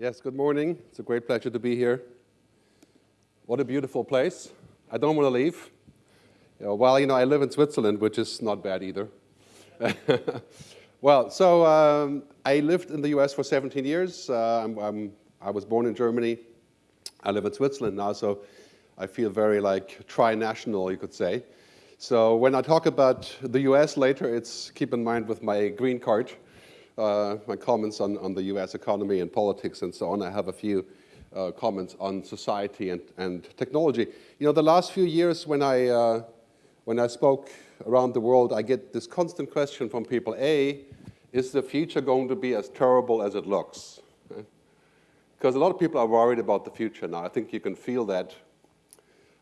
Yes, good morning. It's a great pleasure to be here. What a beautiful place. I don't want to leave. You know, well, you know, I live in Switzerland, which is not bad either. well, so um, I lived in the US for 17 years. Uh, I'm, I'm, i was born in Germany. I live in Switzerland now, so I feel very like tri-national, you could say. So when I talk about the US later, it's keep in mind with my green card my comments on, on the US economy and politics and so on. I have a few uh, comments on society and, and technology. You know, the last few years when I, uh, when I spoke around the world, I get this constant question from people, A, is the future going to be as terrible as it looks? Because a lot of people are worried about the future now. I think you can feel that.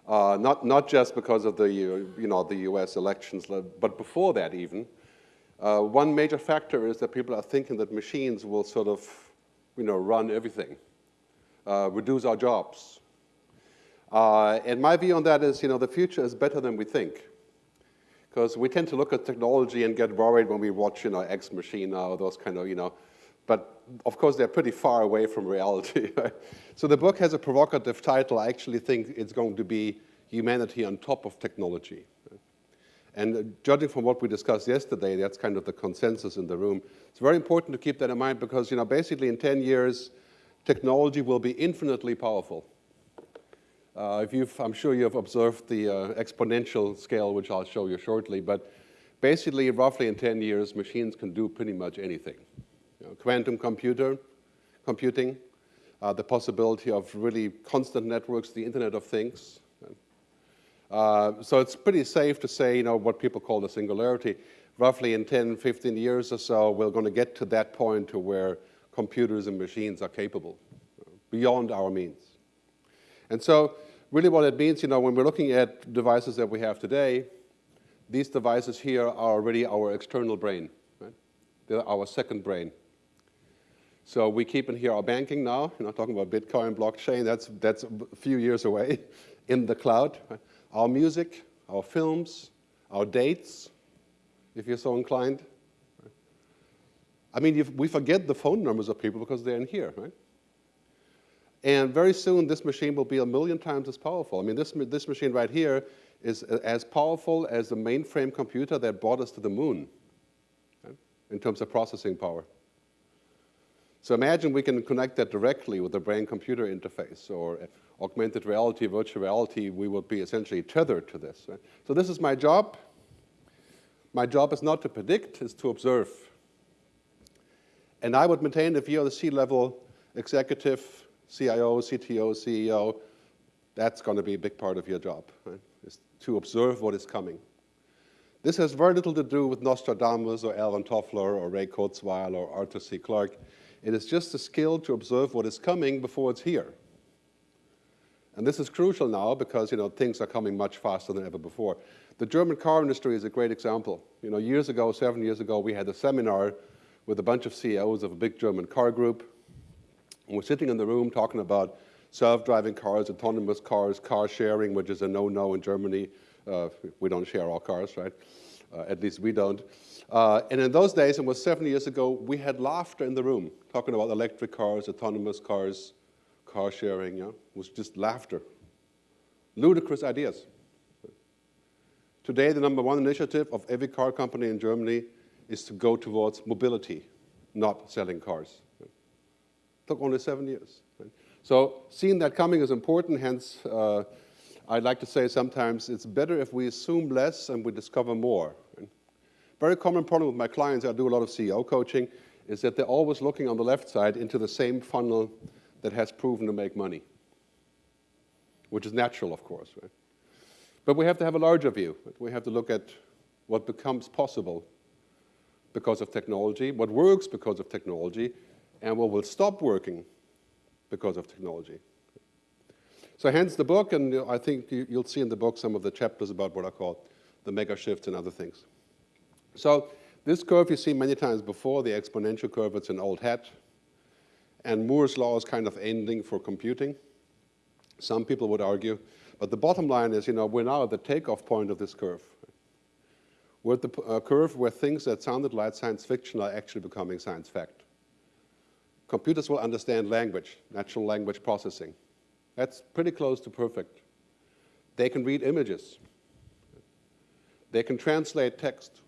Uh, not, not just because of the, you know, the US elections, but before that even. Uh, one major factor is that people are thinking that machines will sort of, you know, run everything, uh, reduce our jobs. Uh, and my view on that is, you know, the future is better than we think. Because we tend to look at technology and get worried when we watch, you know, Ex Machina or those kind of, you know, but of course they're pretty far away from reality. so the book has a provocative title. I actually think it's going to be humanity on top of technology. And judging from what we discussed yesterday, that's kind of the consensus in the room. It's very important to keep that in mind because, you know, basically in 10 years, technology will be infinitely powerful. Uh, if you've, I'm sure you've observed the uh, exponential scale, which I'll show you shortly, but basically, roughly in 10 years, machines can do pretty much anything. You know, quantum computer, computing, uh, the possibility of really constant networks, the Internet of Things, uh, so it's pretty safe to say, you know, what people call the singularity. Roughly in 10, 15 years or so, we're going to get to that point to where computers and machines are capable, beyond our means. And so really what it means, you know, when we're looking at devices that we have today, these devices here are already our external brain. Right? They're our second brain. So we keep in here our banking now, you know, talking about Bitcoin, blockchain, that's, that's a few years away in the cloud. Right? Our music, our films, our dates, if you're so inclined. I mean, we forget the phone numbers of people because they're in here, right? And very soon, this machine will be a million times as powerful. I mean, this, this machine right here is as powerful as the mainframe computer that brought us to the moon right? in terms of processing power. So imagine we can connect that directly with the brain-computer interface or augmented reality, virtual reality, we would be essentially tethered to this. So this is my job. My job is not to predict, it's to observe. And I would maintain if you're the C-level executive, CIO, CTO, CEO, that's going to be a big part of your job, right? is to observe what is coming. This has very little to do with Nostradamus or Alvin Toffler or Ray Kurzweil or Arthur C. Clarke. It is just a skill to observe what is coming before it's here. And this is crucial now because you know, things are coming much faster than ever before. The German car industry is a great example. You know, years ago, seven years ago, we had a seminar with a bunch of CEOs of a big German car group. And we're sitting in the room talking about self-driving cars, autonomous cars, car sharing, which is a no-no in Germany. Uh, we don't share our cars, right? Uh, at least we don't. Uh, and in those days, it was seven years ago, we had laughter in the room, talking about electric cars, autonomous cars, car sharing, yeah, was just laughter. Ludicrous ideas. Today, the number one initiative of every car company in Germany is to go towards mobility, not selling cars. It took only seven years. So seeing that coming is important, hence uh, I'd like to say sometimes it's better if we assume less and we discover more. Very common problem with my clients, I do a lot of CEO coaching, is that they're always looking on the left side into the same funnel that has proven to make money, which is natural, of course. Right? But we have to have a larger view. We have to look at what becomes possible because of technology, what works because of technology, and what will stop working because of technology. So hence the book, and I think you'll see in the book some of the chapters about what I call the mega shifts and other things. So this curve you see many times before, the exponential curve, it's an old hat and Moore's law is kind of ending for computing. Some people would argue. But the bottom line is, you know, we're now at the takeoff point of this curve. We're at the uh, curve where things that sounded like science fiction are actually becoming science fact. computers will understand language, natural language processing. That's pretty close to perfect. They can read images. They can translate text.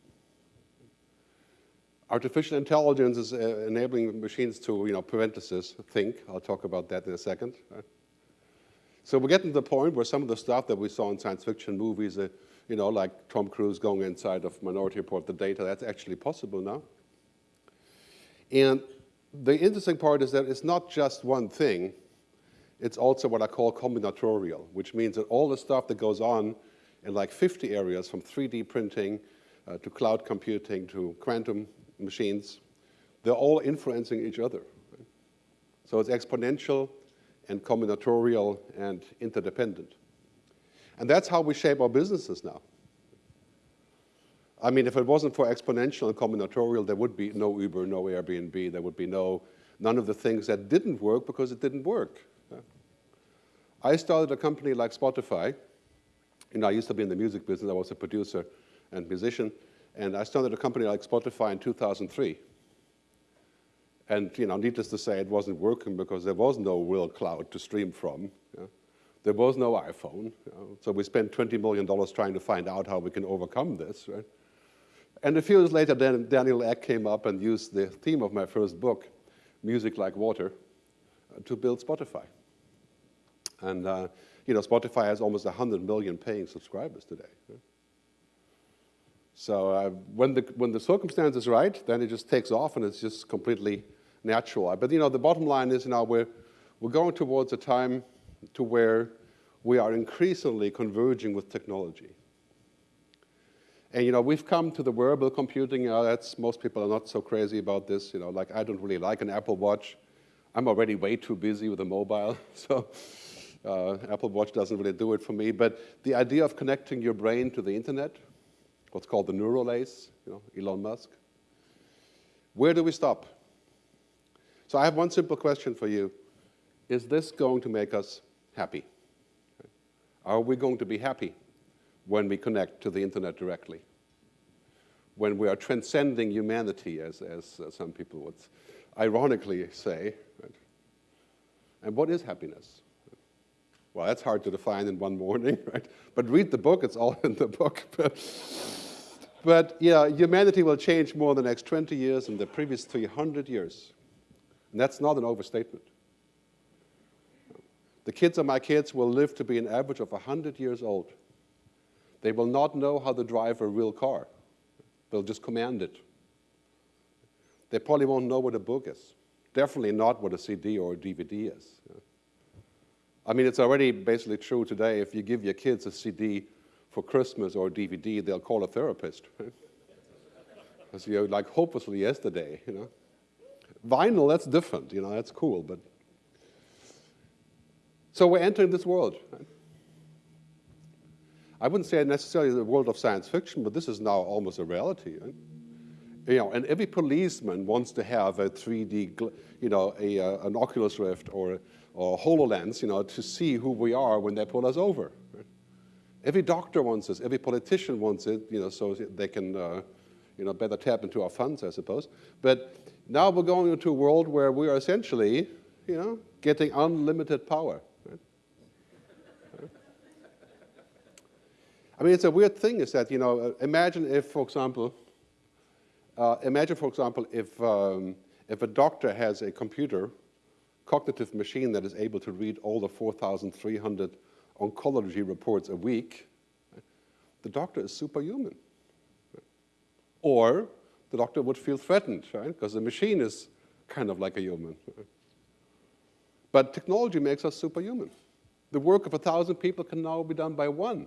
Artificial intelligence is uh, enabling machines to, you know, parentheses, think. I'll talk about that in a second. So we're getting to the point where some of the stuff that we saw in science fiction movies, uh, you know, like Tom Cruise going inside of Minority Report, the data, that's actually possible now. And the interesting part is that it's not just one thing, it's also what I call combinatorial, which means that all the stuff that goes on in like 50 areas from 3D printing uh, to cloud computing to quantum machines, they're all influencing each other. So it's exponential and combinatorial and interdependent. And that's how we shape our businesses now. I mean, if it wasn't for exponential and combinatorial, there would be no Uber, no Airbnb, there would be no, none of the things that didn't work because it didn't work. I started a company like Spotify. Know, I used to be in the music business. I was a producer and musician. And I started a company like Spotify in 2003. And, you know, needless to say, it wasn't working because there was no real cloud to stream from. There was no iPhone. You know? So we spent $20 million trying to find out how we can overcome this, right? And a few years later, then Daniel Ek came up and used the theme of my first book, Music Like Water, uh, to build Spotify. And uh, you know, Spotify has almost 100 million paying subscribers today. So uh, when, the, when the circumstance is right, then it just takes off and it's just completely natural. But you know, the bottom line is now we're, we're going towards a time to where we are increasingly converging with technology. And you know, we've come to the wearable computing. You know, that's most people are not so crazy about this. You know, like I don't really like an Apple Watch. I'm already way too busy with a mobile, so uh, Apple Watch doesn't really do it for me. But the idea of connecting your brain to the internet, what's called the neural lace, you know, Elon Musk. Where do we stop? So I have one simple question for you. Is this going to make us happy? Are we going to be happy when we connect to the internet directly? When we are transcending humanity, as, as some people would ironically say. Right? And what is happiness? Well, that's hard to define in one morning, right? But read the book, it's all in the book. but yeah, humanity will change more in the next 20 years than the previous 300 years. And that's not an overstatement. The kids of my kids will live to be an average of 100 years old. They will not know how to drive a real car. They'll just command it. They probably won't know what a book is. Definitely not what a CD or a DVD is. I mean, it's already basically true today. If you give your kids a CD for Christmas or a DVD, they'll call a therapist. Because you're like hopelessly yesterday, you know. Vinyl, that's different, you know, that's cool, but. So we're entering this world. Right? I wouldn't say necessarily the world of science fiction, but this is now almost a reality. Right? You know, and every policeman wants to have a 3D, you know, a, uh, an Oculus Rift or or HoloLens, you know, to see who we are when they pull us over. Right? Every doctor wants this, every politician wants it, you know, so they can, uh, you know, better tap into our funds, I suppose. But now we're going into a world where we are essentially, you know, getting unlimited power. I mean, it's a weird thing is that, you know, uh, imagine if, for example, uh, imagine, for example, if, um, if a doctor has a computer cognitive machine that is able to read all the 4,300 oncology reports a week, the doctor is superhuman. Or the doctor would feel threatened, right? Because the machine is kind of like a human. But technology makes us superhuman. The work of a thousand people can now be done by one.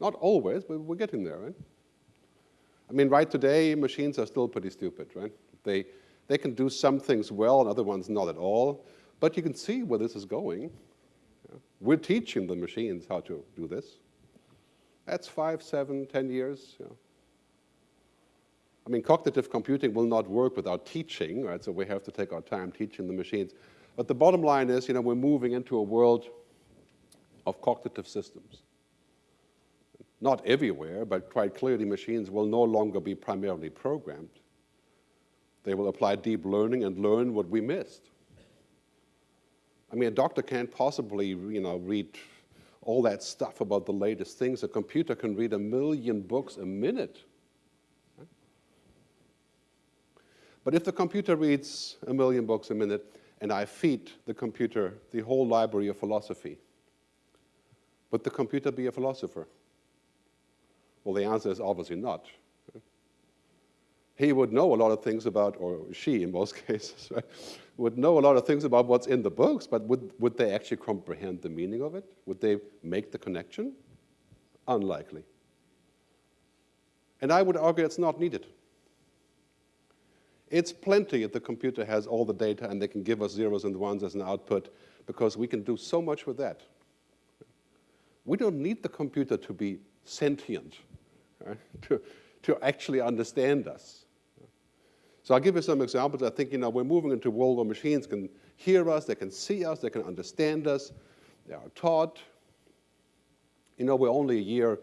Not always, but we're getting there, right? I mean, right today, machines are still pretty stupid, right? They, they can do some things well and other ones not at all. But you can see where this is going. We're teaching the machines how to do this. That's five, seven, ten years. I mean, cognitive computing will not work without teaching, right? So we have to take our time teaching the machines. But the bottom line is, you know, we're moving into a world of cognitive systems. Not everywhere, but quite clearly machines will no longer be primarily programmed They will apply deep learning and learn what we missed. I mean, a doctor can't possibly, you know, read all that stuff about the latest things. A computer can read a million books a minute. But if the computer reads a million books a minute and I feed the computer the whole library of philosophy, would the computer be a philosopher? Well, the answer is obviously not. He would know a lot of things about, or she in most cases, right, would know a lot of things about what's in the books, but would, would they actually comprehend the meaning of it? Would they make the connection? Unlikely. And I would argue it's not needed. It's plenty if the computer has all the data and they can give us zeros and ones as an output because we can do so much with that. We don't need the computer to be sentient, right? to, to actually understand us. So I'll give you some examples. I think, you know, we're moving into a world where machines can hear us, they can see us, they can understand us, they are taught. You know, we're only a year,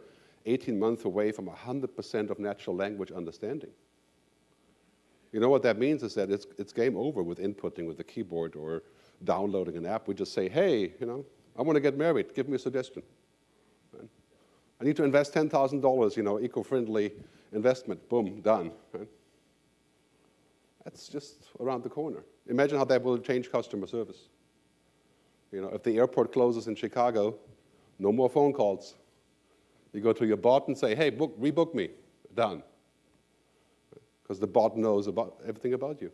18 months away from 100% of natural language understanding. You know what that means is that it's, it's game over with inputting with the keyboard or downloading an app. We just say, hey, you know, I want to get married. Give me a suggestion. Right? I need to invest $10,000, you know, eco-friendly investment. Boom, done. Right? That's just around the corner. Imagine how that will change customer service. You know, if the airport closes in Chicago, no more phone calls. You go to your bot and say, hey, book, rebook me. Done because the bot knows about everything about you.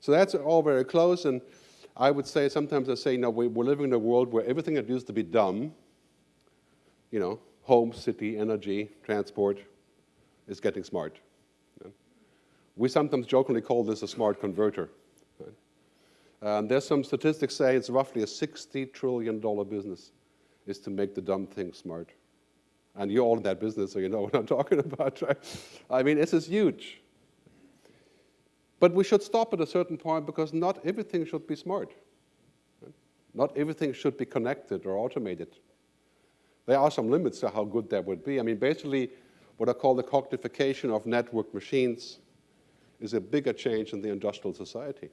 So that's all very close, and I would say, sometimes I say, no, we're living in a world where everything that used to be dumb, you know, home, city, energy, transport, is getting smart. We sometimes jokingly call this a smart converter. Um, there's some statistics say it's roughly a $60 trillion business is to make the dumb things smart. And you're all in that business, so you know what I'm talking about, right? I mean, this is huge. But we should stop at a certain point because not everything should be smart. Not everything should be connected or automated. There are some limits to how good that would be. I mean, basically, what I call the cognification of network machines is a bigger change in the industrial society.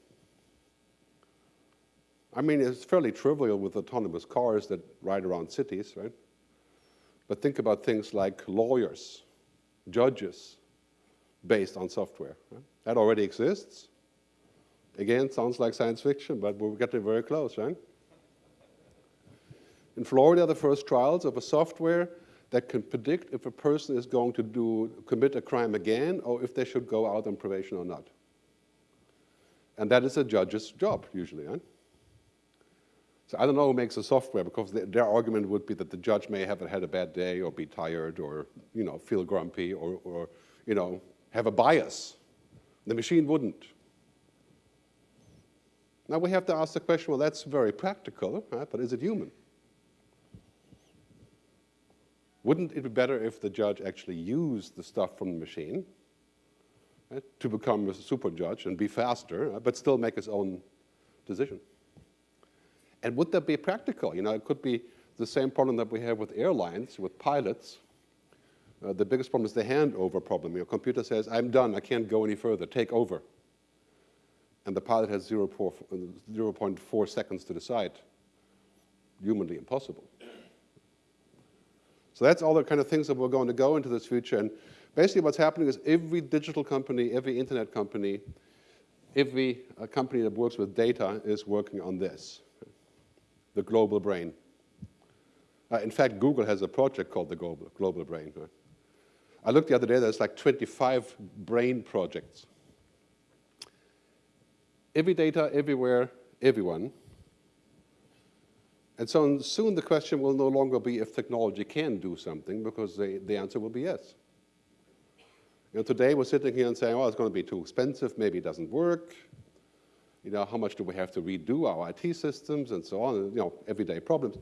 I mean, it's fairly trivial with autonomous cars that ride around cities, right? But think about things like lawyers, judges, based on software. Right? That already exists. Again, sounds like science fiction, but we're getting very close, right? In Florida, the first trials of a software that can predict if a person is going to do, commit a crime again or if they should go out on probation or not. And that is a judge's job, usually, right? So I don't know who makes the software because the, their argument would be that the judge may have had a bad day or be tired or, you know, feel grumpy or, or you know, have a bias. The machine wouldn't. Now we have to ask the question, well, that's very practical, right? but is it human? Wouldn't it be better if the judge actually used the stuff from the machine right, to become a super judge and be faster, but still make his own decision? And would that be practical? You know, it could be the same problem that we have with airlines, with pilots. Uh, the biggest problem is the handover problem. Your computer says, I'm done, I can't go any further, take over. And the pilot has 0 0.4 seconds to decide. Humanly impossible. So that's all the kind of things that we're going to go into this future. And basically what's happening is every digital company, every internet company, every uh, company that works with data is working on this the global brain. Uh, in fact, Google has a project called the Global, global Brain. I looked the other day, there's like 25 brain projects. Every data, everywhere, everyone. And so soon the question will no longer be if technology can do something, because the, the answer will be yes. You know, today we're sitting here and saying, oh, it's going to be too expensive, maybe it doesn't work, you know, how much do we have to redo our IT systems and so on, you know, everyday problems.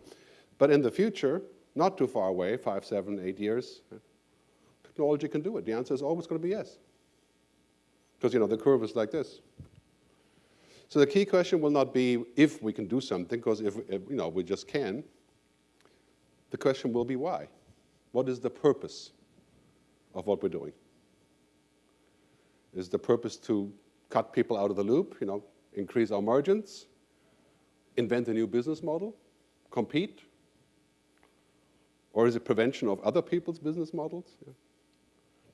But in the future, not too far away, five, seven, eight years, technology can do it. The answer is always going to be yes. Because, you know, the curve is like this. So the key question will not be if we can do something, because if, if, you know, we just can. The question will be why. What is the purpose of what we're doing? Is the purpose to cut people out of the loop, you know, increase our margins, invent a new business model, compete? Or is it prevention of other people's business models? Yeah.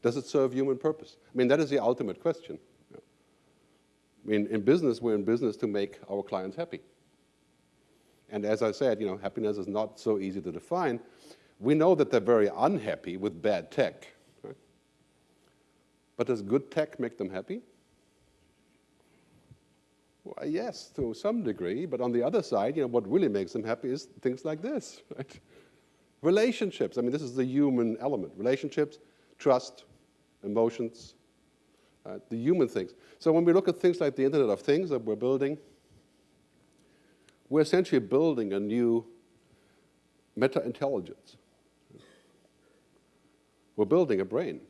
Does it serve human purpose? I mean, that is the ultimate question. Yeah. I mean, in business, we're in business to make our clients happy. And as I said, you know, happiness is not so easy to define. We know that they're very unhappy with bad tech. Right? But does good tech make them happy? Well, yes, to some degree, but on the other side, you know, what really makes them happy is things like this, right? Relationships, I mean, this is the human element. Relationships, trust, emotions, uh, the human things. So when we look at things like the Internet of Things that we're building, we're essentially building a new meta-intelligence. We're building a brain.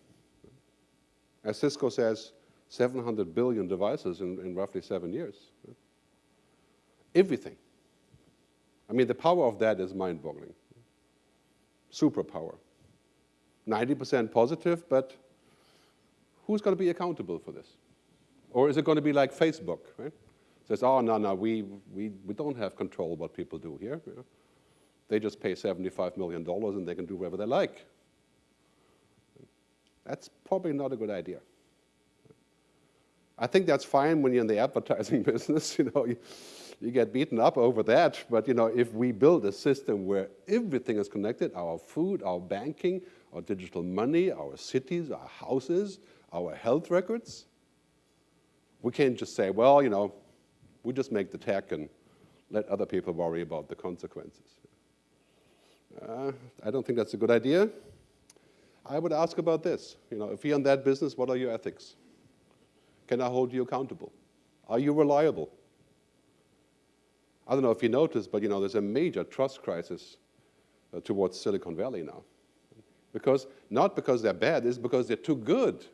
As Cisco says, 700 billion devices in, in roughly seven years. Everything. I mean, the power of that is mind-boggling. Superpower. 90% positive, but who's going to be accountable for this? Or is it going to be like Facebook, right? Says, oh, no, no, we, we, we don't have control what people do here. They just pay $75 million and they can do whatever they like. That's probably not a good idea. I think that's fine when you're in the advertising business, you know, you, you, get beaten up over that, but you know, if we build a system where everything is connected, our food, our banking, our digital money, our cities, our houses, our health records, we can't just say, well, you know, we just make the tech and let other people worry about the consequences. Uh, I don't think that's a good idea. I would ask about this. You know, if you're in that business, what are your ethics? Can I hold you accountable? Are you reliable? I don't know if you noticed, but you know, there's a major trust crisis uh, towards Silicon Valley now. Because, not because they're bad, it's because they're too good.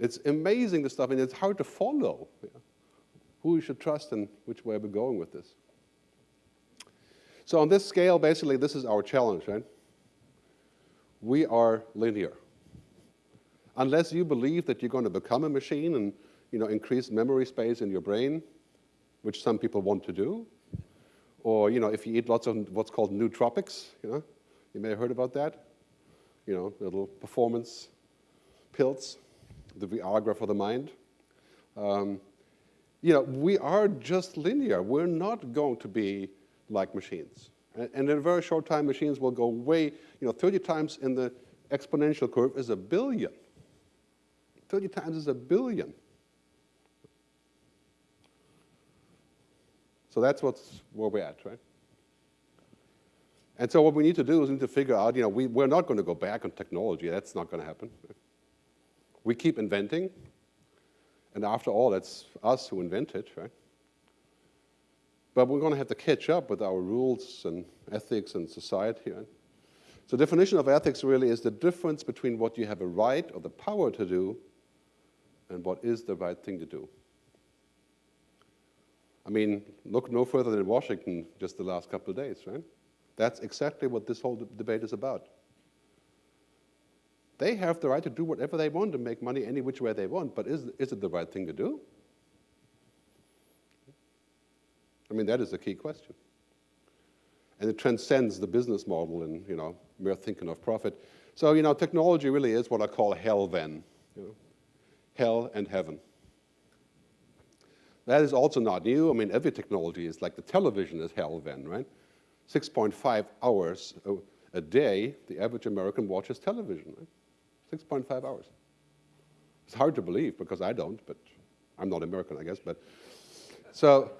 It's amazing the stuff, and it's hard to follow yeah, who you should trust and which way we're going with this. So on this scale, basically, this is our challenge, right? We are linear unless you believe that you're going to become a machine and you know, increase memory space in your brain, which some people want to do, or you know, if you eat lots of what's called nootropics, you know, you may have heard about that, you know, little performance pills, the Viagra for the mind. Um, you know, we are just linear. We're not going to be like machines. And, and in a very short time, machines will go way, you know, 30 times in the exponential curve is a billion. 30 times is a billion. So that's what's where we're at, right? And so what we need to do is we need to figure out, you know, we, we're not going to go back on technology. That's not going to happen. We keep inventing. And after all, it's us who invent it, right? But we're going to have to catch up with our rules and ethics and society. Right? So definition of ethics really is the difference between what you have a right or the power to do and what is the right thing to do. I mean, look no further than Washington just the last couple of days, right? That's exactly what this whole debate is about. They have the right to do whatever they want and make money any which way they want, but is, is it the right thing to do? I mean, that is a key question. And it transcends the business model and, you know, mere thinking of profit. So, you know, technology really is what I call HellVen. You know? hell, and heaven. That is also not new. I mean, every technology is like the television is HellVen, right? 6.5 hours a, day, the average American watches television, right? 6.5 hours. It's hard to believe because I don't, but I'm not American, I guess. But so,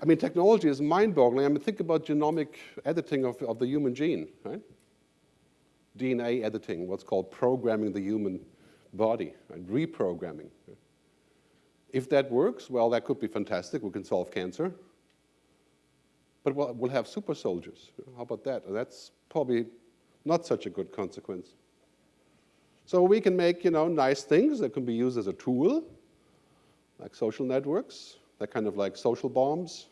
I mean, technology is mind-boggling. I mean, think about genomic editing of, of the human gene, right? DNA editing, what's called programming the human body and reprogramming. If that works, well, that could be fantastic. We can solve cancer. But we'll, we'll have super soldiers. How about that? That's probably not such a good consequence. So we can make, you know, nice things that can be used as a tool, like social networks, that kind of like social bombs.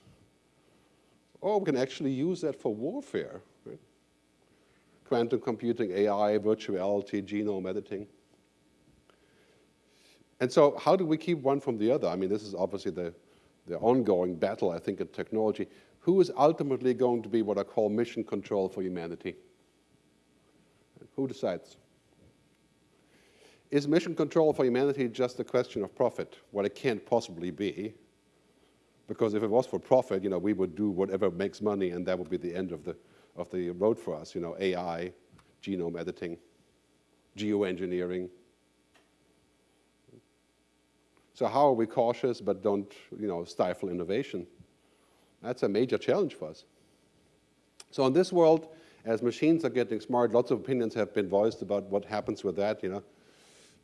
Or we can actually use that for warfare. Quantum computing, AI, virtuality, genome editing. And so how do we keep one from the other? I mean, this is obviously the, the ongoing battle, I think, in technology. Who is ultimately going to be what I call mission control for humanity? Who decides? Is mission control for humanity just a question of profit? Well, it can't possibly be. Because if it was for profit, you know, we would do whatever makes money and that would be the end of the, of the road for us, you know, AI, genome editing, geoengineering. So how are we cautious but don't, you know, stifle innovation? That's a major challenge for us. So in this world, as machines are getting smart, lots of opinions have been voiced about what happens with that, you know.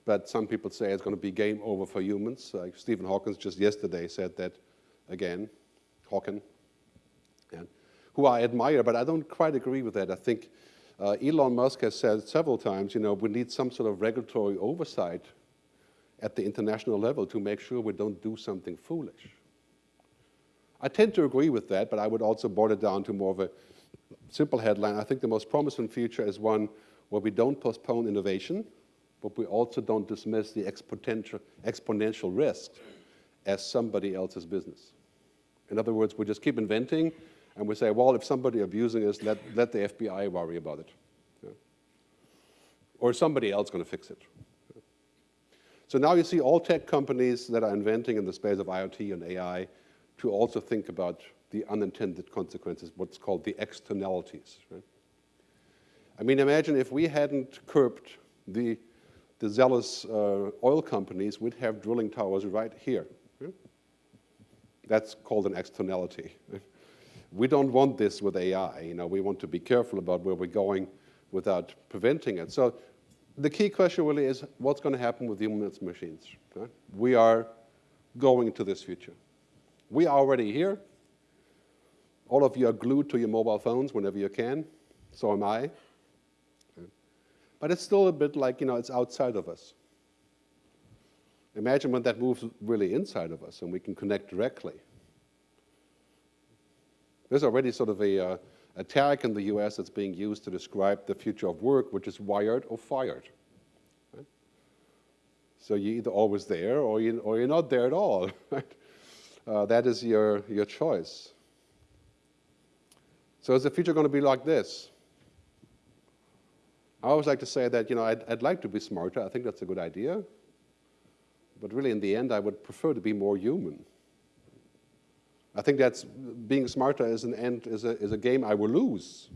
But some people say it's going to be game over for humans. Like Stephen Hawking just yesterday said that again, Hawking, who I admire, but I don't quite agree with that. I think uh, Elon Musk has said several times, you know, we need some sort of regulatory oversight at the international level to make sure we don't do something foolish. I tend to agree with that, but I would also boil it down to more of a simple headline. I think the most promising future is one where we don't postpone innovation, but we also don't dismiss the exponential, exponential risks as somebody else's business. In other words, we just keep inventing and we say, well, if somebody abusing us, let, let the FBI worry about it. Yeah. Or somebody else going to fix it. So now you see all tech companies that are inventing in the space of IoT and AI to also think about the unintended consequences, what's called the externalities. Right? I mean, imagine if we hadn't curbed the, the zealous uh, oil companies, we'd have drilling towers right here. That's called an externality. We don't want this with AI. You know, we want to be careful about where we're going without preventing it. So the key question really is what's going to happen with humans and machines? We are going to this future. We are already here. All of you are glued to your mobile phones whenever you can. So am I. But it's still a bit like, you know, it's outside of us. Imagine when that moves really inside of us and we can connect directly. There's already sort of a, uh, a tag in the US that's being used to describe the future of work, which is wired or fired. Right? So you're either always there or, you, or you're not there at all. Right? Uh, that is your, your choice. So is the future going to be like this? I always like to say that, you know, I'd, I'd like to be smarter. I think that's a good idea. But really, in the end, I would prefer to be more human. I think that's being smarter as an end is a, is a game I will lose.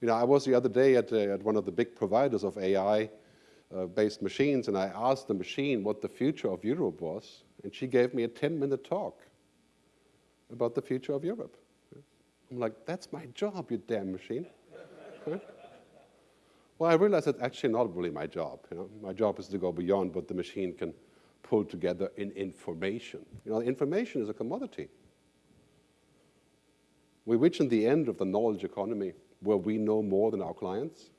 You know, I was the other day at, uh, at one of the big providers of AI-based uh, machines, and I asked the machine what the future of Europe was, and she gave me a 10-minute talk about the future of Europe. I'm like, that's my job, you damn machine. Well, I realized that's actually not really my job. You know? My job is to go beyond what the machine can pull together in information. You know, information is a commodity. We reach in the end of the knowledge economy where we know more than our clients.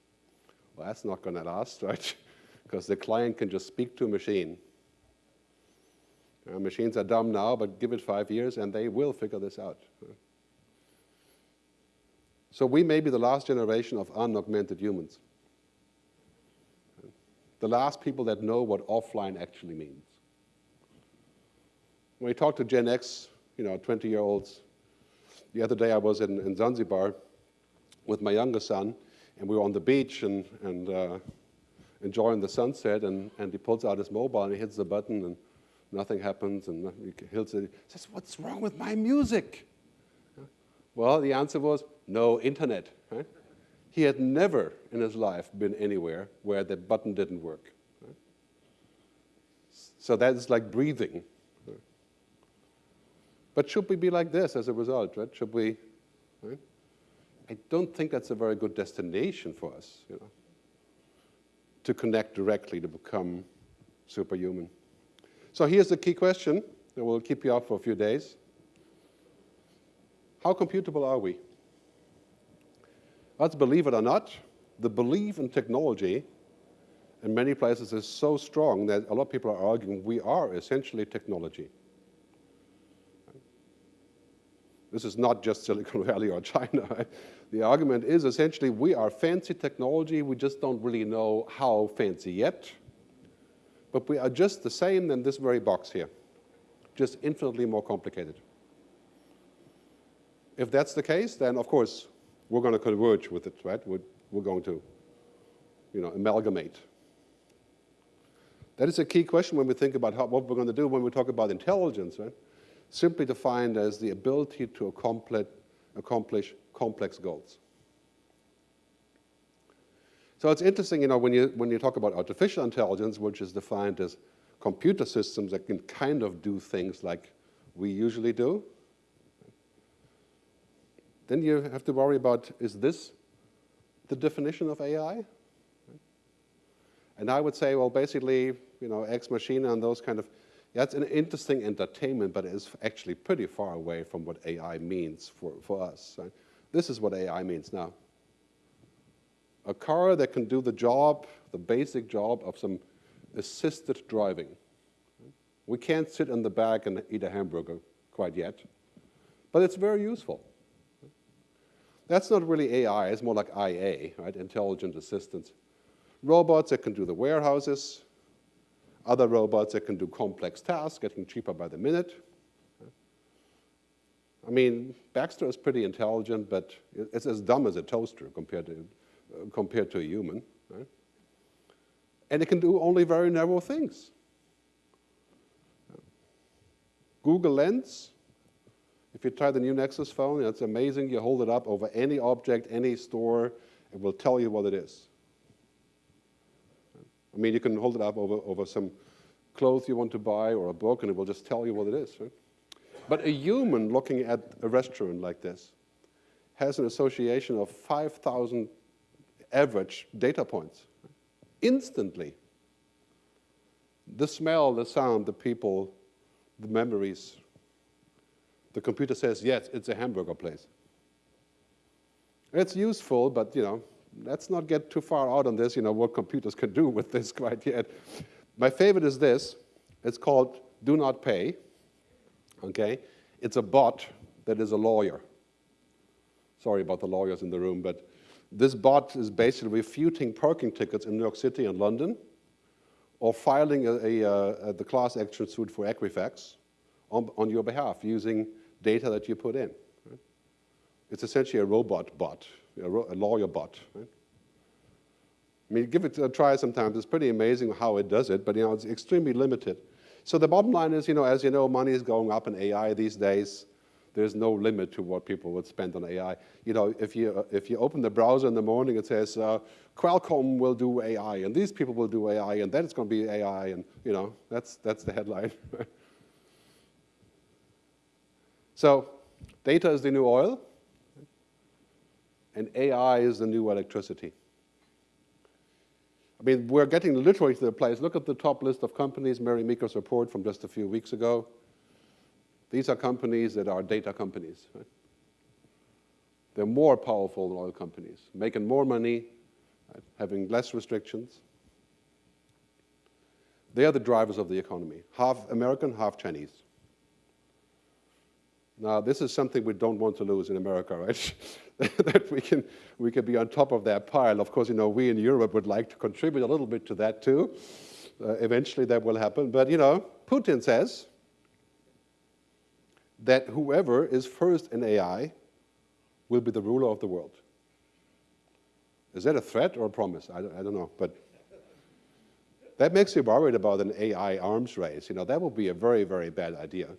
Well, that's not going to last, right? because the client can just speak to a machine. Machines are dumb now, but give it five years and they will figure this out. So we may be the last generation of unaugmented humans. The last people that know what offline actually means. When we talk to Gen X, you know, 20-year-olds, the other day I was in, in, Zanzibar with my younger son, and we were on the beach and, and uh, enjoying the sunset, and, and he pulls out his mobile and he hits the button, and nothing happens, and he hits it. He says, what's wrong with my music? Well, the answer was, no internet. Right? He had never in his life been anywhere where the button didn't work. So that is like breathing. But should we be like this as a result, right? Should we, right? I don't think that's a very good destination for us, you know, to connect directly to become superhuman. So here's the key question that will keep you up for a few days. How computable are we? Let's believe it or not, the belief in technology in many places is so strong that a lot of people are arguing we are essentially technology. This is not just Silicon Valley or China. The argument is essentially we are fancy technology, we just don't really know how fancy yet, but we are just the same in this very box here, just infinitely more complicated. If that's the case, then of course we're going to converge with it, right? We're, we're going to, you know, amalgamate. That is a key question when we think about how, what we're going to do when we talk about intelligence, right? Simply defined as the ability to accomplish, accomplish complex goals. So it's interesting, you know, when you, when you talk about artificial intelligence, which is defined as computer systems that can kind of do things like we usually do, then you have to worry about, is this the definition of AI? And I would say, well, basically, you know, Ex Machina and those kind of, that's an interesting entertainment, but it's actually pretty far away from what AI means for, for us. Right? This is what AI means now. A car that can do the job, the basic job of some assisted driving. We can't sit in the back and eat a hamburger quite yet, but it's very useful. That's not really AI, it's more like IA, right? Intelligent assistance. Robots that can do the warehouses, other robots that can do complex tasks, getting cheaper by the minute. I mean, Baxter is pretty intelligent, but it's as dumb as a toaster compared to, uh, compared to a human. Right? And it can do only very narrow things. Google Lens, if you try the new Nexus phone, it's amazing. You hold it up over any object, any store, it will tell you what it is. I mean, you can hold it up over, over some clothes you want to buy or a book, and it will just tell you what it is. Right? But a human looking at a restaurant like this has an association of 5,000 average data points instantly. The smell, the sound, the people, the memories. The computer says, yes, it's a hamburger place. It's useful, but you know, let's not get too far out on this, you know, what computers can do with this quite yet. My favorite is this. It's called Do Not Pay, okay? It's a bot that is a lawyer. Sorry about the lawyers in the room, but this bot is basically refuting parking tickets in New York City and London or filing a, a, a, the class action suit for Equifax on, on your behalf using data that you put in. Right? It's essentially a robot bot a, a lawyer bot. Right? I mean, give it a try sometimes. It's pretty amazing how it does it, but you know, it's extremely limited. So the bottom line is, you know, as you know, money is going up in AI these days. There's no limit to what people would spend on AI. You know, if you, if you open the browser in the morning, it says, uh, Qualcomm will do AI, and these people will do AI, and then it's going to be AI, and, you know, that's, that's the headline. so data is the new oil and AI is the new electricity. I mean, we're getting literally to the place. Look at the top list of companies, Mary Meeker's report from just a few weeks ago. These are companies that are data companies. Right? They're more powerful than oil companies, making more money, right? having less restrictions. They are the drivers of the economy, half American, half Chinese. Now, this is something we don't want to lose in America, right? that we can, we can be on top of that pile. Of course, you know, we in Europe would like to contribute a little bit to that too. Uh, eventually that will happen. But, you know, Putin says that whoever is first in AI will be the ruler of the world. Is that a threat or a promise? I don't, I don't know. But that makes you worried about an AI arms race. You know, that would be a very, very bad idea.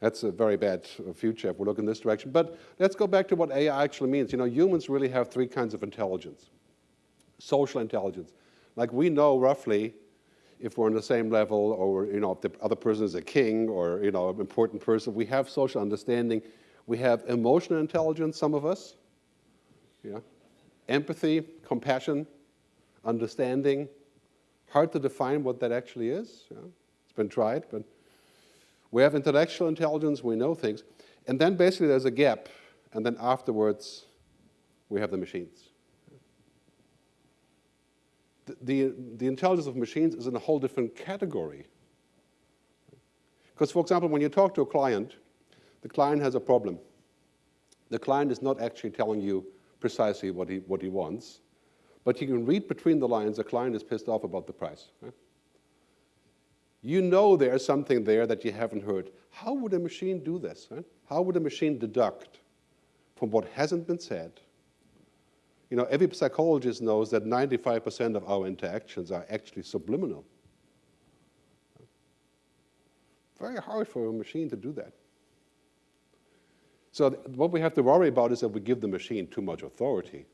That's a very bad future if we look in this direction. But let's go back to what AI actually means. You know, humans really have three kinds of intelligence. Social intelligence. Like we know roughly if we're on the same level or, you know, if the other person is a king or, you know, an important person. We have social understanding. We have emotional intelligence, some of us. Yeah. Empathy, compassion, understanding. Hard to define what that actually is. Yeah. It's been tried, but we have intellectual intelligence, we know things, and then basically there's a gap, and then afterwards we have the machines. The, the, the intelligence of machines is in a whole different category. Because, for example, when you talk to a client, the client has a problem. The client is not actually telling you precisely what he, what he wants, but you can read between the lines the client is pissed off about the price. Right? You know there's something there that you haven't heard. How would a machine do this? How would a machine deduct from what hasn't been said? You know, every psychologist knows that 95% of our interactions are actually subliminal. Very hard for a machine to do that. So what we have to worry about is that we give the machine too much authority.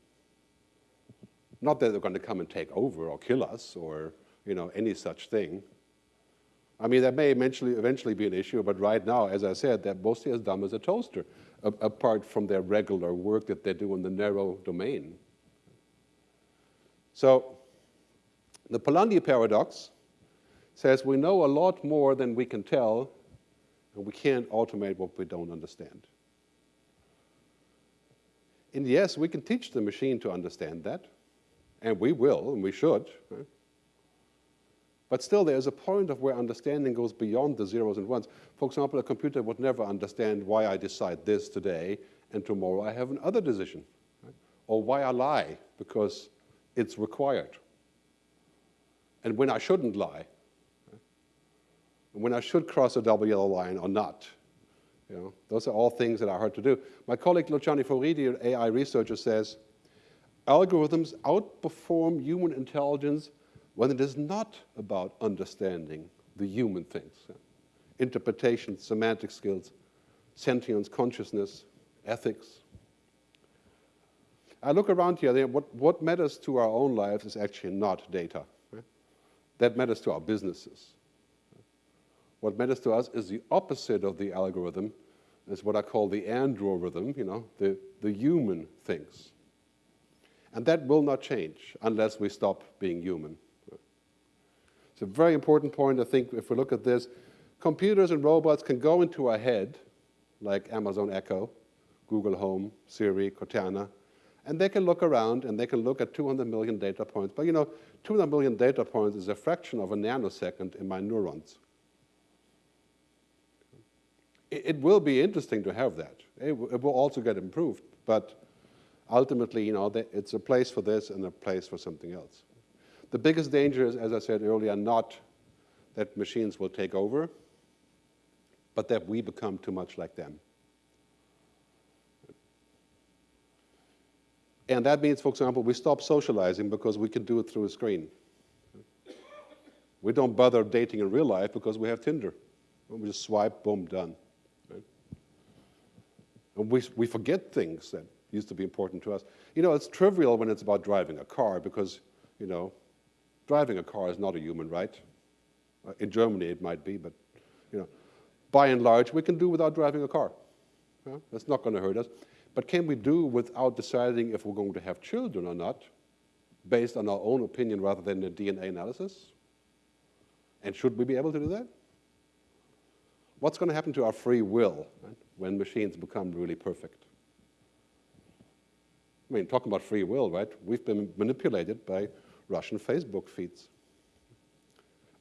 Not that they're going to come and take over or kill us or you know, any such thing. I mean, that may eventually, eventually be an issue, but right now, as I said, they're mostly as dumb as a toaster, apart from their regular work that they do in the narrow domain. So the Polanyi paradox says we know a lot more than we can tell, and we can't automate what we don't understand. And yes, we can teach the machine to understand that, and we will, and we should. Right? But still, there's a point of where understanding goes beyond the zeros and ones. For example, a computer would never understand why I decide this today, and tomorrow I have another decision. Right? Or why I lie, because it's required. And when I shouldn't lie. Right? And when I should cross a double yellow line or not. You know, those are all things that are hard to do. My colleague Luciano Floridi, an AI researcher, says, algorithms outperform human intelligence when it is not about understanding the human things. Interpretation, semantic skills, sentience, consciousness, ethics. I look around here, what, what matters to our own lives is actually not data. That matters to our businesses. What matters to us is the opposite of the algorithm, is what I call the androrithm, you know, the, the human things. And that will not change unless we stop being human. It's a very important point, I think, if we look at this. Computers and robots can go into our head, like Amazon Echo, Google Home, Siri, Cortana, and they can look around and they can look at 200 million data points. But you know, 200 million data points is a fraction of a nanosecond in my neurons. It, will be interesting to have that. It, will also get improved, but ultimately, you know, it's a place for this and a place for something else. The biggest danger is, as I said earlier, not that machines will take over, but that we become too much like them. And that means, for example, we stop socializing because we can do it through a screen. We don't bother dating in real life because we have Tinder. We just swipe, boom, done. And we, we forget things that used to be important to us. You know, it's trivial when it's about driving a car because, you know, Driving a car is not a human right. Uh, in Germany it might be, but you know, by and large we can do without driving a car. Yeah? That's not going to hurt us. But can we do without deciding if we're going to have children or not, based on our own opinion rather than a DNA analysis? And should we be able to do that? What's going to happen to our free will right, when machines become really perfect? I mean, talking about free will, right? We've been manipulated by Russian Facebook feeds.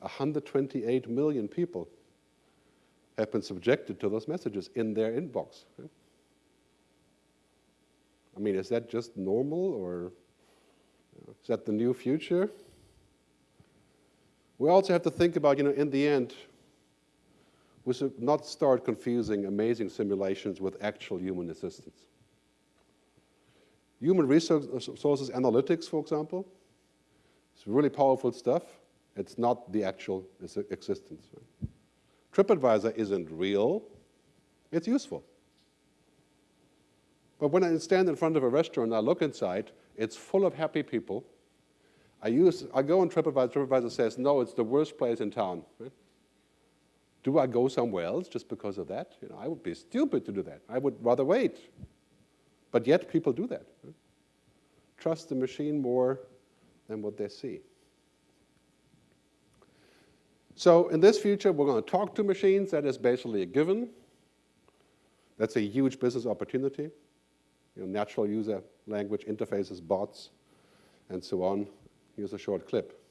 128 million people have been subjected to those messages in their inbox. I mean, is that just normal or is that the new future? We also have to think about, you know, in the end, we should not start confusing amazing simulations with actual human assistance. Human resources analytics, for example, it's really powerful stuff. It's not the actual existence. TripAdvisor isn't real. It's useful. But when I stand in front of a restaurant and I look inside, it's full of happy people. I, use, I go on TripAdvisor, TripAdvisor says, no, it's the worst place in town. Right? Do I go somewhere else just because of that? You know, I would be stupid to do that. I would rather wait. But yet people do that. Right? Trust the machine more than what they see. So in this future, we're going to talk to machines. That is basically a given. That's a huge business opportunity. You know, natural user language interfaces, bots, and so on. Here's a short clip.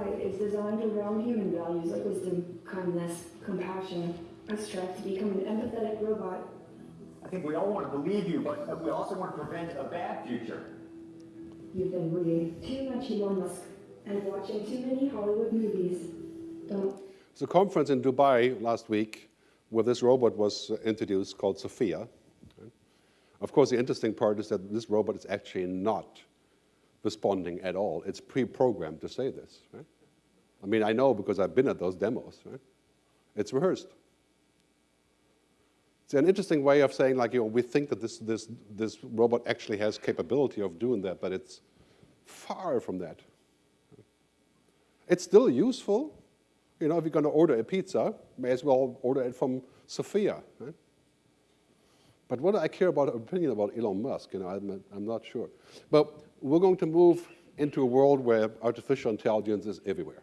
My AI is designed around human values like wisdom, kindness, compassion. I strive to become an empathetic robot. I think we all want to believe you, but we also want to prevent a bad future. You've been reading too much Elon Musk and watching too many Hollywood movies. Don't There's a conference in Dubai last week where this robot was uh, introduced called Sophia. Of course, the interesting part is that this robot is actually not responding at all. It's pre-programmed to say this. Right? I mean, I know because I've been at those demos. Right? It's rehearsed. It's an interesting way of saying, like, you know, we think that this, this, this robot actually has capability of doing that, but it's far from that. It's still useful. You know, if you're going to order a pizza, may as well order it from Sophia. Right? But what I care about opinion about Elon Musk? You know, I'm, I'm not sure. But we're going to move into a world where artificial intelligence is everywhere.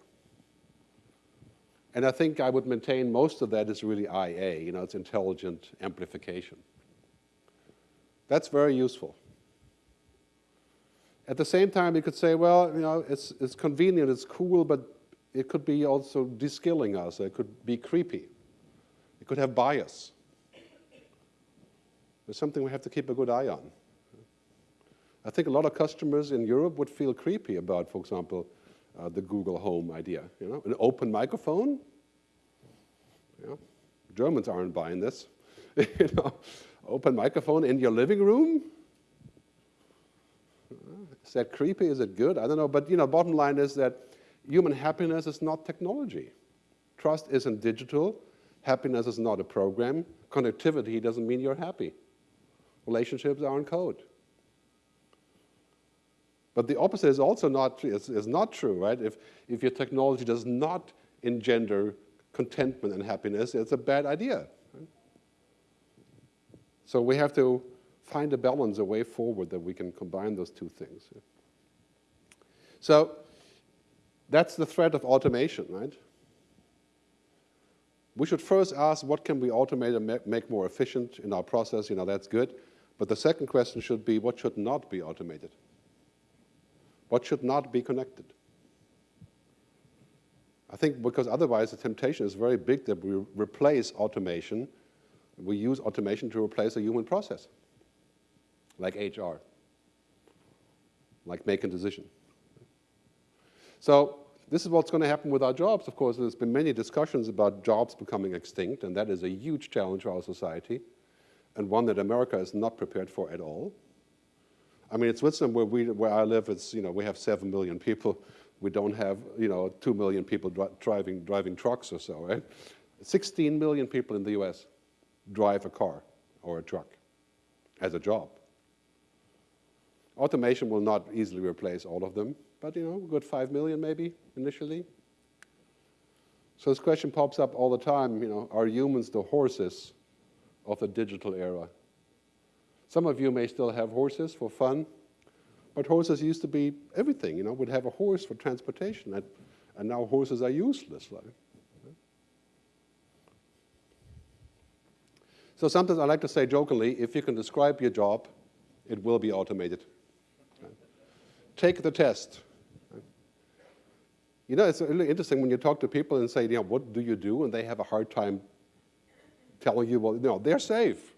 And I think I would maintain most of that is really IA, you know, it's intelligent amplification. That's very useful. At the same time, you could say, well, you know, it's, it's convenient, it's cool, but it could be also de-skilling us. It could be creepy. It could have bias. It's something we have to keep a good eye on. I think a lot of customers in Europe would feel creepy about, for example, uh, the Google Home idea. You know, an open microphone. You know, Germans aren't buying this. you know, open microphone in your living room. Is that creepy? Is it good? I don't know. But you know, bottom line is that human happiness is not technology. Trust isn't digital. Happiness is not a program. Connectivity doesn't mean you're happy. Relationships aren't code. But the opposite is also not, is, is not true, right? If, if your technology does not engender contentment and happiness, it's a bad idea. Right? So we have to find a balance, a way forward that we can combine those two things. So that's the threat of automation, right? We should first ask what can we automate and make more efficient in our process, you know, that's good. But the second question should be what should not be automated? What should not be connected? I think because otherwise the temptation is very big that we replace automation. We use automation to replace a human process, like HR, like making decision. So this is what's going to happen with our jobs. Of course, there's been many discussions about jobs becoming extinct, and that is a huge challenge for our society, and one that America is not prepared for at all. I mean, in Switzerland, where, we, where I live, it's, you know, we have 7 million people. We don't have, you know, 2 million people dri driving, driving trucks or so, right? 16 million people in the US drive a car or a truck as a job. Automation will not easily replace all of them, but, you know, a good 5 million maybe initially. So this question pops up all the time, you know, are humans the horses of the digital era? Some of you may still have horses for fun, but horses used to be everything, you know, we'd have a horse for transportation, and, and now horses are useless. So sometimes I like to say jokingly, if you can describe your job, it will be automated. Take the test. You know, it's really interesting when you talk to people and say, you know, what do you do? And they have a hard time telling you, well, you know, they're safe.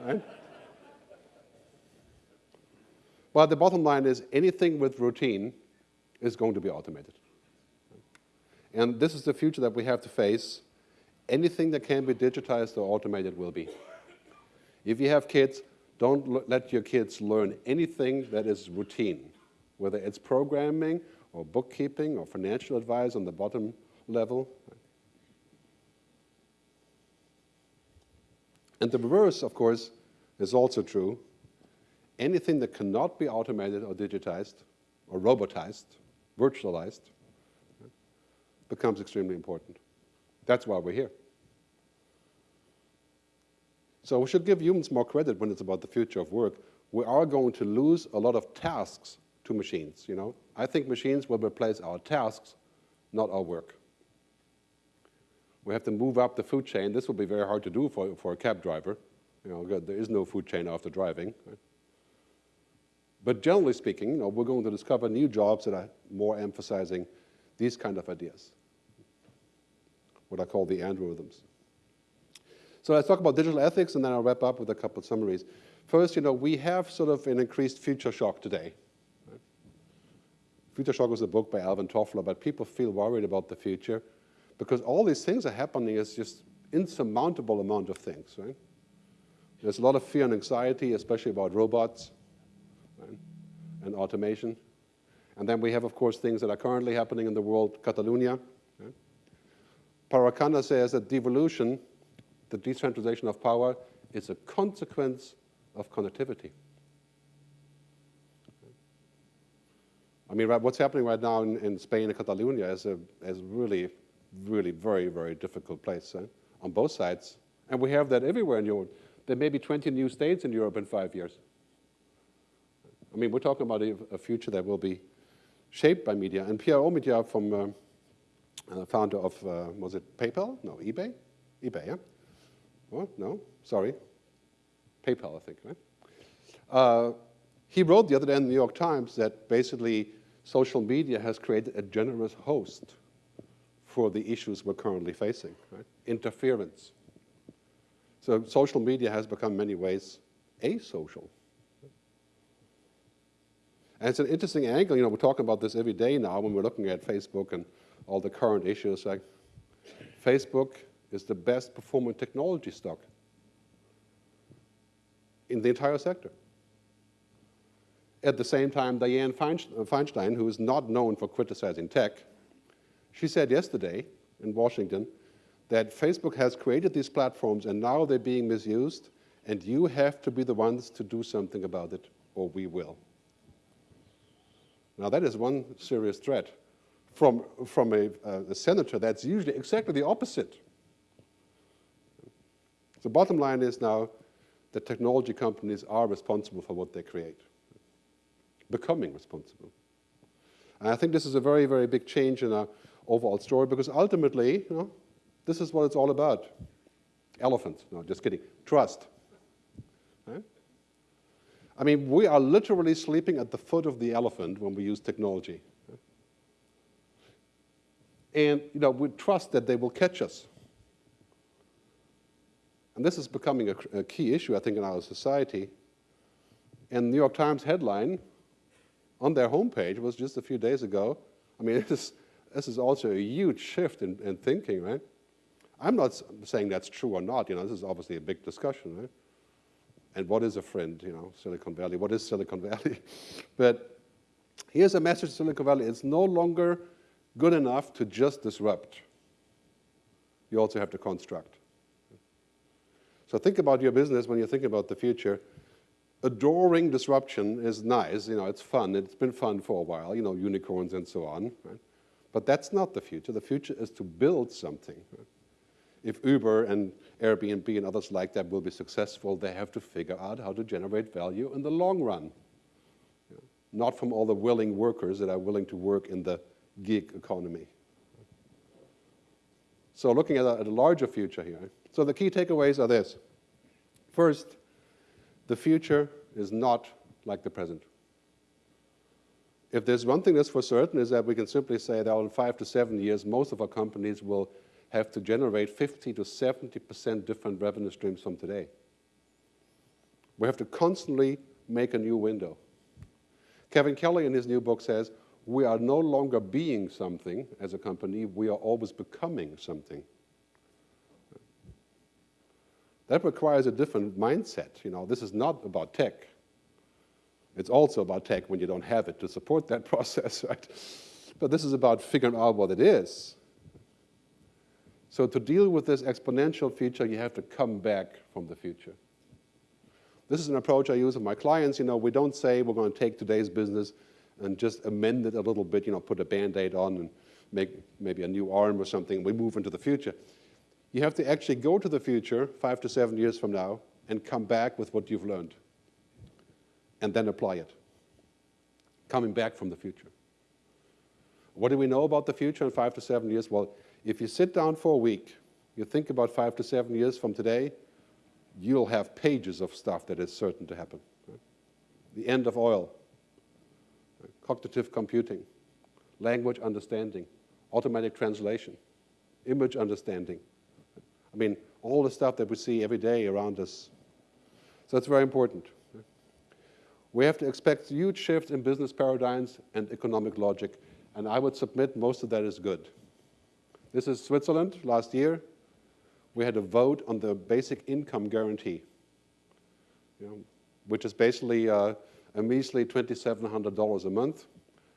Right? Well, the bottom line is anything with routine is going to be automated. And this is the future that we have to face. Anything that can be digitized or automated will be. If you have kids, don't let your kids learn anything that is routine, whether it's programming or bookkeeping or financial advice on the bottom level. And the reverse, of course, is also true anything that cannot be automated or digitized or robotized, virtualized, becomes extremely important. That's why we're here. So we should give humans more credit when it's about the future of work. We are going to lose a lot of tasks to machines, you know. I think machines will replace our tasks, not our work. We have to move up the food chain. This will be very hard to do for, for a cab driver. You know, there is no food chain after driving. Right? But generally speaking, you know, we're going to discover new jobs that are more emphasizing these kind of ideas, what I call the androrithms. So let's talk about digital ethics, and then I'll wrap up with a couple of summaries. First, you know, we have sort of an increased future shock today. Future Shock was a book by Alvin Toffler, but people feel worried about the future because all these things are happening is just insurmountable amount of things, right? There's a lot of fear and anxiety, especially about robots right? and automation. And then we have, of course, things that are currently happening in the world, Catalonia. Right? Parag Khanna says that devolution, the decentralization of power, is a consequence of connectivity. I mean, right, what's happening right now in, in Spain and Catalonia is a is really, really very, very difficult place eh, on both sides. And we have that everywhere in Europe. There may be 20 new states in Europe in five years. I mean, we're talking about a, a future that will be shaped by media. And Pierre Omidyar, from uh, uh, founder of, uh, was it PayPal? No, eBay? eBay, yeah? What? No, sorry. PayPal, I think, right? Uh, he wrote the other day in the New York Times that basically social media has created a generous host for the issues we're currently facing, right? Interference. So social media has become many ways asocial. And it's an interesting angle, you know, we're talking about this every day now when we're looking at Facebook and all the current issues. Like Facebook is the best performing technology stock in the entire sector. At the same time, Dianne Feinstein, who is not known for criticizing tech, she said yesterday in Washington that Facebook has created these platforms and now they're being misused and you have to be the ones to do something about it or we will. Now that is one serious threat from, from a, uh, a senator that's usually exactly the opposite. The bottom line is now that technology companies are responsible for what they create, becoming responsible. And I think this is a very, very big change in our overall story because ultimately, you know, this is what it's all about. Elephants, no, just kidding, trust. I mean, we are literally sleeping at the foot of the elephant when we use technology. And, you know, we trust that they will catch us. And this is becoming a, a, key issue, I think, in our society. And New York Times headline on their homepage was just a few days ago. I mean, this, this is also a huge shift in, in thinking, right? I'm not saying that's true or not, you know, this is obviously a big discussion, right? And what is a friend, you know, Silicon Valley? What is Silicon Valley? but here's a message to Silicon Valley. It's no longer good enough to just disrupt. You also have to construct. So think about your business when you think about the future. Adoring disruption is nice, you know, it's fun. It's been fun for a while, you know, unicorns and so on. Right? But that's not the future. The future is to build something. Right? If Uber and Airbnb and others like that will be successful, they have to figure out how to generate value in the long run. Know, not from all the willing workers that are willing to work in the gig economy. So looking at a, at a larger future here, so the key takeaways are this. First, the future is not like the present. If there's one thing that's for certain is that we can simply say that in five to seven years, most of our companies will have to generate 50 to 70% different revenue streams from today. We have to constantly make a new window. Kevin Kelly in his new book says, we are no longer being something as a company, we are always becoming something. That requires a different mindset. You know, this is not about tech. It's also about tech when you don't have it to support that process, right? But this is about figuring out what it is. So to deal with this exponential feature, you have to come back from the future. This is an approach I use with my clients. You know, we don't say we're going to take today's business and just amend it a little bit, you know, put a Band-Aid on and make maybe a new arm or something. We move into the future. You have to actually go to the future five to seven years from now and come back with what you've learned and then apply it. Coming back from the future. What do we know about the future in five to seven years? Well, if you sit down for a week, you think about five to seven years from today, you'll have pages of stuff that is certain to happen. The end of oil, cognitive computing, language understanding, automatic translation, image understanding. I mean, all the stuff that we see every day around us. So it's very important. We have to expect huge shifts in business paradigms and economic logic, and I would submit most of that is good. This is Switzerland last year. We had a vote on the basic income guarantee, you know, which is basically uh, a measly $2,700 a month,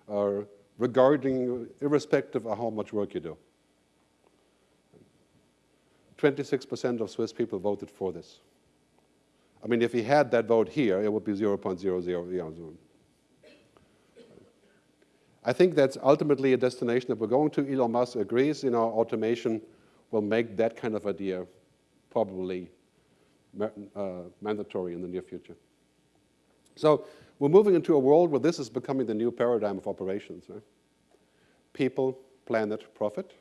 uh, regarding, irrespective of how much work you do. 26% of Swiss people voted for this. I mean, if he had that vote here, it would be 0.00. I think that's ultimately a destination that we're going to. Elon Musk agrees, you know, automation will make that kind of idea probably uh, mandatory in the near future. So we're moving into a world where this is becoming the new paradigm of operations. Right? People, planet, profit.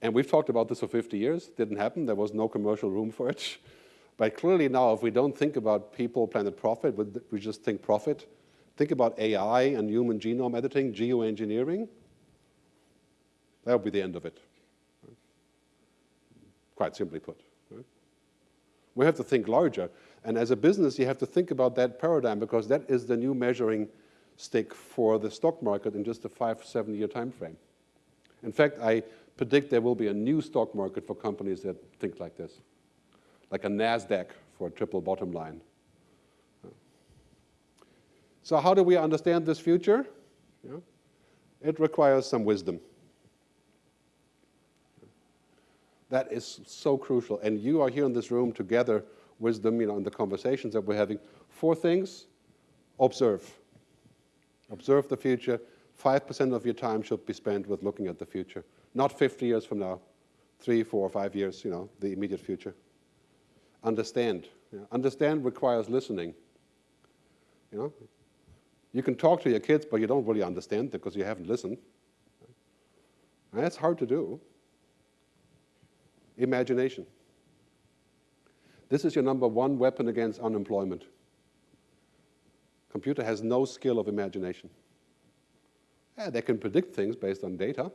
And we've talked about this for 50 years. Didn't happen. There was no commercial room for it. But clearly now, if we don't think about people, planet, profit, we just think profit, think about AI and human genome editing, geoengineering, that would be the end of it. Quite simply put. Right? We have to think larger. And as a business, you have to think about that paradigm because that is the new measuring stick for the stock market in just a five, seven year time frame. In fact, I predict there will be a new stock market for companies that think like this like a NASDAQ for a triple bottom line. So how do we understand this future? Yeah. It requires some wisdom. That is so crucial. And you are here in this room together, wisdom you know, in the conversations that we're having. Four things, observe. Observe the future. 5% of your time should be spent with looking at the future. Not 50 years from now, three, four, five years, you know, the immediate future understand. Understand requires listening. You know, you can talk to your kids, but you don't really understand because you haven't listened. And that's hard to do. Imagination. This is your number one weapon against unemployment. Computer has no skill of imagination. Yeah, they can predict things based on data,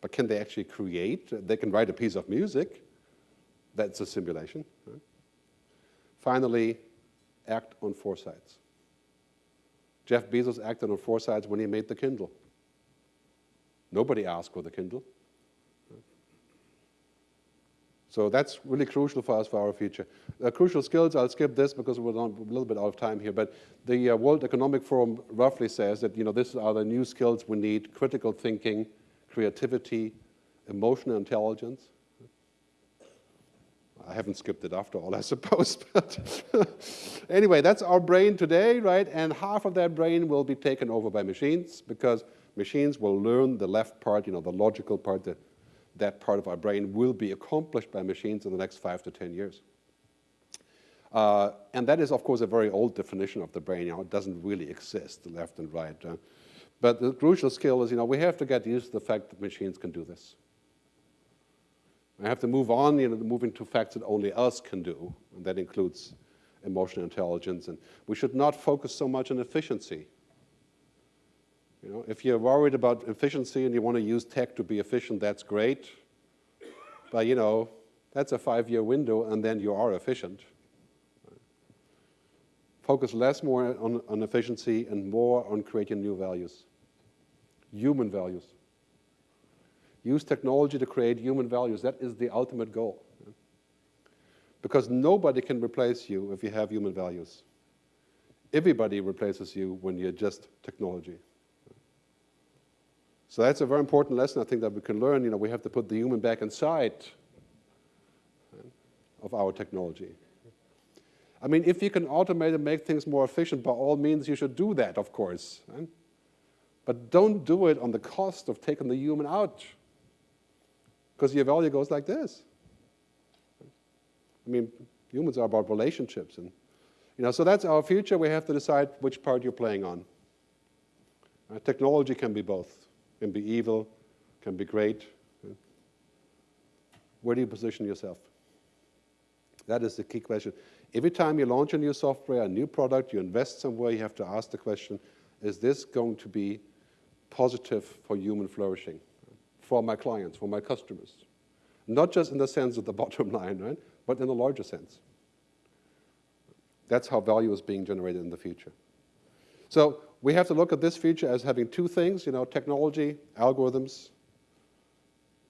but can they actually create? They can write a piece of music, that's a simulation. Right? Finally, act on foresights. Jeff Bezos acted on four sides when he made the Kindle. Nobody asked for the Kindle. So that's really crucial for us for our future. Uh, crucial skills, I'll skip this because we're a little bit out of time here, but the uh, World Economic Forum roughly says that you know, these are the new skills we need, critical thinking, creativity, emotional intelligence, I haven't skipped it after all, I suppose. But anyway, that's our brain today, right? And half of that brain will be taken over by machines because machines will learn the left part, you know, the logical part, the, that part of our brain will be accomplished by machines in the next five to 10 years. Uh, and that is, of course, a very old definition of the brain. You know, it doesn't really exist, left and right. Uh, but the crucial skill is, you know, we have to get used to the fact that machines can do this. I have to move on, you know, moving to facts that only us can do, and that includes emotional intelligence. And we should not focus so much on efficiency. You know, if you're worried about efficiency and you want to use tech to be efficient, that's great. But you know, that's a five-year window, and then you are efficient. Focus less more on, on efficiency and more on creating new values, human values. Use technology to create human values. That is the ultimate goal. Because nobody can replace you if you have human values. Everybody replaces you when you're just technology. So that's a very important lesson I think that we can learn. You know, we have to put the human back inside of our technology. I mean, if you can automate and make things more efficient, by all means, you should do that, of course. But don't do it on the cost of taking the human out. Because your value goes like this. I mean, humans are about relationships. And, you know, so that's our future. We have to decide which part you're playing on. Uh, technology can be both. Can be evil, can be great. Where do you position yourself? That is the key question. every time you launch a new software, a new product, you invest somewhere, you have to ask the question, is this going to be positive for human flourishing, for my clients, for my customers? Not just in the sense of the bottom line, right? But in a larger sense. That's how value is being generated in the future. So we have to look at this future as having two things, you know, technology, algorithms,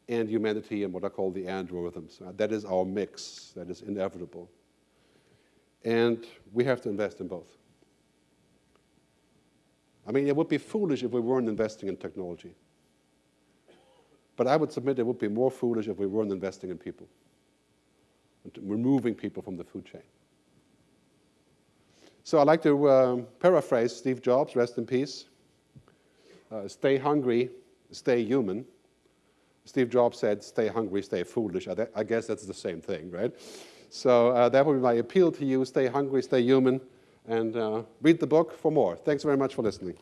and humanity and what I call the androrithms. Uh, that is our mix. That is inevitable. And we have to invest in both. I mean, it would be foolish if we weren't investing in technology. But I would submit it would be more foolish if we weren't investing in people, and removing people from the food chain. So I like to um, paraphrase Steve Jobs, rest in peace. Uh, stay hungry, stay human. Steve Jobs said, stay hungry, stay foolish. I, I guess that's the same thing, right? So uh, that would be my appeal to you. Stay hungry, stay human, and uh, read the book for more. Thanks very much for listening.